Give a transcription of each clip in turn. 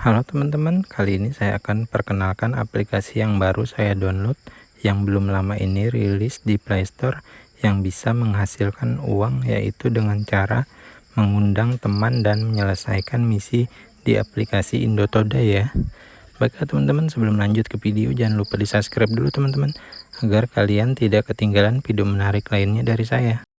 Halo teman-teman, kali ini saya akan perkenalkan aplikasi yang baru saya download yang belum lama ini rilis di Playstore yang bisa menghasilkan uang yaitu dengan cara mengundang teman dan menyelesaikan misi di aplikasi Indotoda ya. Baiklah teman-teman, sebelum lanjut ke video jangan lupa di subscribe dulu teman-teman agar kalian tidak ketinggalan video menarik lainnya dari saya.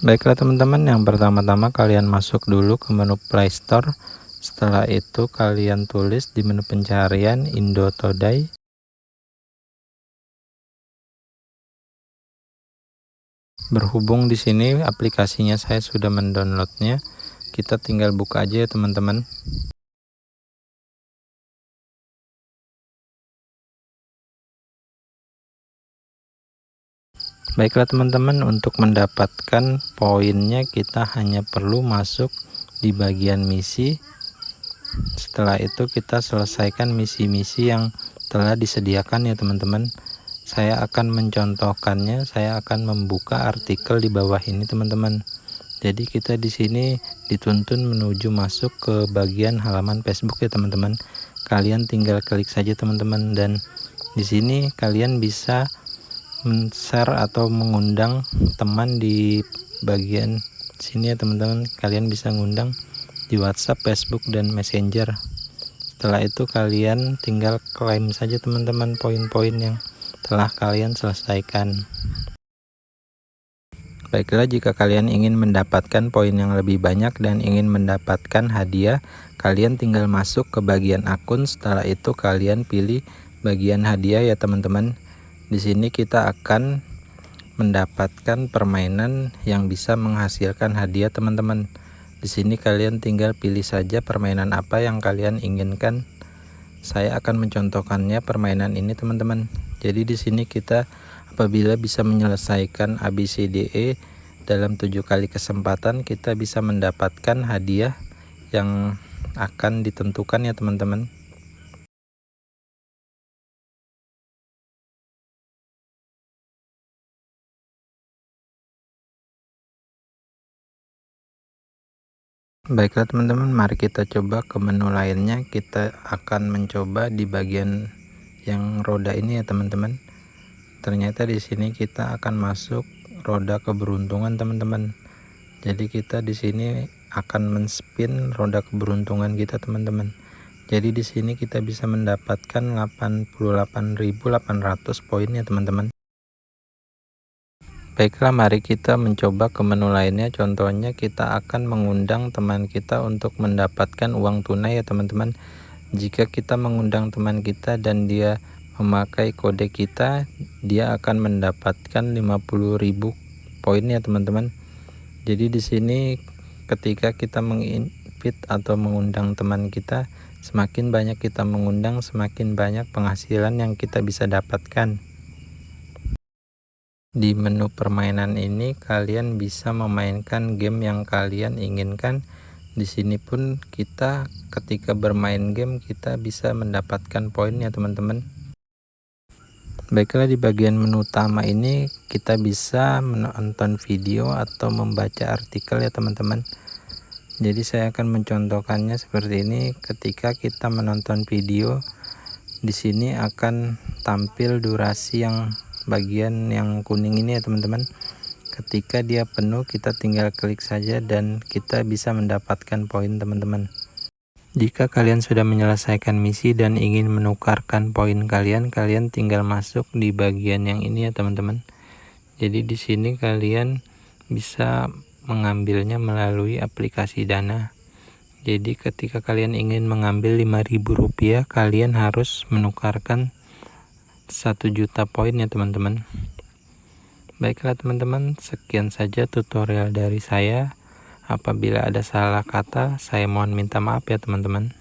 Baiklah teman-teman, yang pertama-tama kalian masuk dulu ke menu Play Store. Setelah itu kalian tulis di menu pencarian Indo Todai. Berhubung di sini aplikasinya saya sudah mendownloadnya, kita tinggal buka aja ya teman-teman. Baiklah teman-teman, untuk mendapatkan poinnya kita hanya perlu masuk di bagian misi. Setelah itu kita selesaikan misi-misi yang telah disediakan ya teman-teman. Saya akan mencontohkannya, saya akan membuka artikel di bawah ini teman-teman. Jadi kita di sini dituntun menuju masuk ke bagian halaman Facebook ya teman-teman. Kalian tinggal klik saja teman-teman dan di sini kalian bisa share atau mengundang teman di bagian sini ya teman-teman. Kalian bisa ngundang di WhatsApp Facebook dan Messenger. Setelah itu kalian tinggal klaim saja teman-teman poin-poin yang telah kalian selesaikan. Baiklah jika kalian ingin mendapatkan poin yang lebih banyak dan ingin mendapatkan hadiah kalian tinggal masuk ke bagian akun. Setelah itu kalian pilih bagian hadiah ya teman-teman di sini kita akan mendapatkan permainan yang bisa menghasilkan hadiah teman-teman. Di sini kalian tinggal pilih saja permainan apa yang kalian inginkan. Saya akan mencontohkannya permainan ini teman-teman. Jadi di sini kita apabila bisa menyelesaikan ABCDE dalam tujuh kali kesempatan kita bisa mendapatkan hadiah yang akan ditentukan ya teman-teman. Baiklah teman-teman, mari kita coba ke menu lainnya. Kita akan mencoba di bagian yang roda ini ya teman-teman. Ternyata di sini kita akan masuk roda keberuntungan teman-teman. Jadi kita di sini akan men-spin roda keberuntungan kita teman-teman. Jadi di sini kita bisa mendapatkan 88.800 poin ya teman-teman. Baiklah mari kita mencoba ke menu lainnya. Contohnya kita akan mengundang teman kita untuk mendapatkan uang tunai ya teman-teman. Jika kita mengundang teman kita dan dia memakai kode kita dia akan mendapatkan 50.000 poin ya teman-teman. Jadi di sini ketika kita menginvite atau mengundang teman kita semakin banyak kita mengundang semakin banyak penghasilan yang kita bisa dapatkan di menu permainan ini kalian bisa memainkan game yang kalian inginkan. Di sini pun kita ketika bermain game kita bisa mendapatkan poin ya teman-teman. Baiklah di bagian menu utama ini kita bisa menonton video atau membaca artikel ya teman-teman. Jadi saya akan mencontohkannya seperti ini ketika kita menonton video di sini akan tampil durasi yang bagian yang kuning ini ya teman-teman. Ketika dia penuh kita tinggal klik saja dan kita bisa mendapatkan poin teman-teman. Jika kalian sudah menyelesaikan misi dan ingin menukarkan poin kalian kalian tinggal masuk di bagian yang ini ya teman-teman. Jadi di sini kalian bisa mengambilnya melalui aplikasi dana. Jadi ketika kalian ingin mengambil 5000 rupiah kalian harus menukarkan satu juta poin ya teman-teman. Baiklah teman-teman sekian saja tutorial dari saya. Apabila ada salah kata saya mohon minta maaf ya teman-teman